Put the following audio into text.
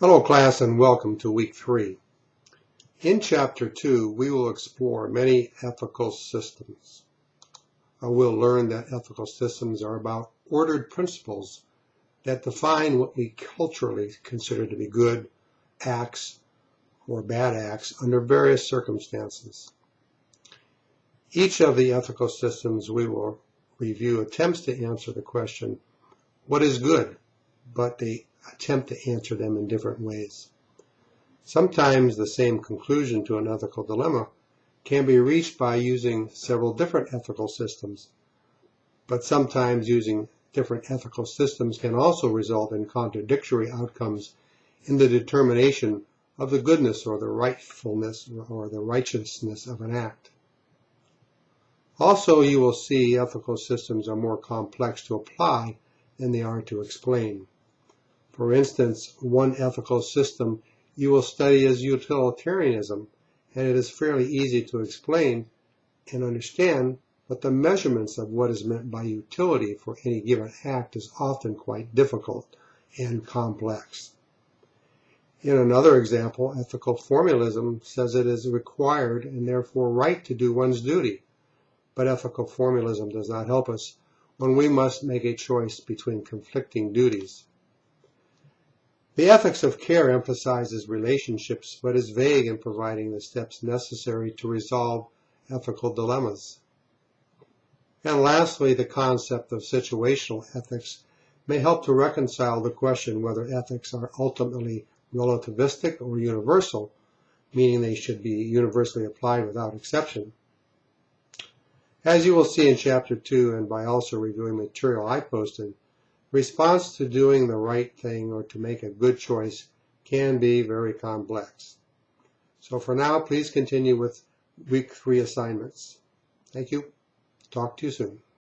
Hello class and welcome to week three. In chapter two, we will explore many ethical systems. Uh, we'll learn that ethical systems are about ordered principles that define what we culturally consider to be good acts or bad acts under various circumstances. Each of the ethical systems we will review attempts to answer the question, what is good? But they attempt to answer them in different ways. Sometimes the same conclusion to an ethical dilemma can be reached by using several different ethical systems, but sometimes using different ethical systems can also result in contradictory outcomes in the determination of the goodness or the rightfulness or the righteousness of an act. Also, you will see ethical systems are more complex to apply than they are to explain. For instance, one ethical system you will study is utilitarianism, and it is fairly easy to explain and understand, but the measurements of what is meant by utility for any given act is often quite difficult and complex. In another example, ethical formalism says it is required and therefore right to do one's duty. But ethical formalism does not help us when we must make a choice between conflicting duties. The ethics of care emphasizes relationships, but is vague in providing the steps necessary to resolve ethical dilemmas. And lastly, the concept of situational ethics may help to reconcile the question whether ethics are ultimately relativistic or universal, meaning they should be universally applied without exception. As you will see in Chapter 2 and by also reviewing material I posted, Response to doing the right thing or to make a good choice can be very complex. So for now, please continue with week three assignments. Thank you. Talk to you soon.